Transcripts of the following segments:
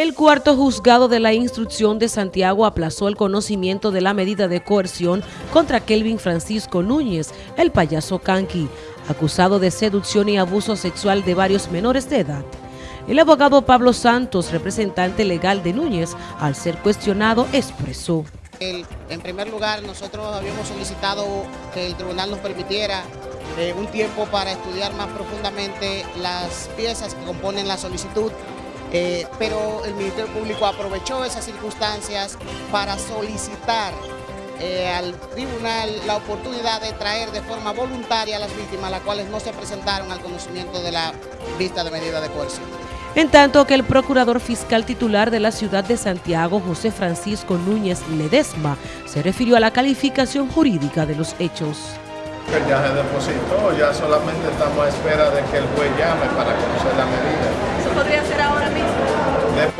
El cuarto juzgado de la instrucción de Santiago aplazó el conocimiento de la medida de coerción contra Kelvin Francisco Núñez, el payaso Kanki, acusado de seducción y abuso sexual de varios menores de edad. El abogado Pablo Santos, representante legal de Núñez, al ser cuestionado, expresó. en primer lugar, nosotros habíamos solicitado que el tribunal nos permitiera eh, un tiempo para estudiar más profundamente las piezas que componen la solicitud eh, pero el Ministerio Público aprovechó esas circunstancias para solicitar eh, al tribunal la oportunidad de traer de forma voluntaria a las víctimas, las cuales no se presentaron al conocimiento de la vista de medida de coerción. En tanto que el procurador fiscal titular de la ciudad de Santiago, José Francisco Núñez Ledesma, se refirió a la calificación jurídica de los hechos. ya se depositó, ya solamente estamos a espera de que el juez llame para conocer la medida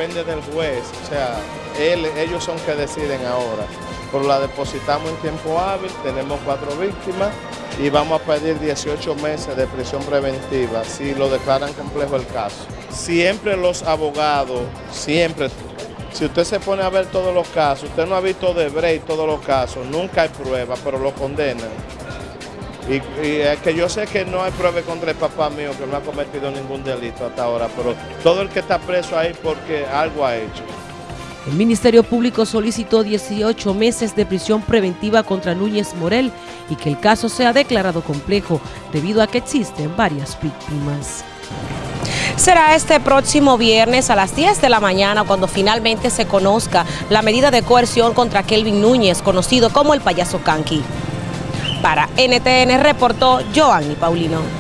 Depende del juez, o sea, él, ellos son que deciden ahora. Pero la depositamos en tiempo hábil, tenemos cuatro víctimas y vamos a pedir 18 meses de prisión preventiva si lo declaran complejo el caso. Siempre los abogados, siempre, si usted se pone a ver todos los casos, usted no ha visto de Brecht todos los casos, nunca hay prueba, pero lo condenan. Y, es que yo sé que no hay prueba contra el papá mío que no ha cometido ningún delito hasta ahora, pero todo el que está preso ahí porque algo ha hecho. El Ministerio Público solicitó 18 meses de prisión preventiva contra Núñez Morel y que el caso sea declarado complejo debido a que existen varias víctimas. Será este próximo viernes a las 10 de la mañana cuando finalmente se conozca la medida de coerción contra Kelvin Núñez, conocido como el payaso Kanki. Para NTN reportó Joanny Paulino.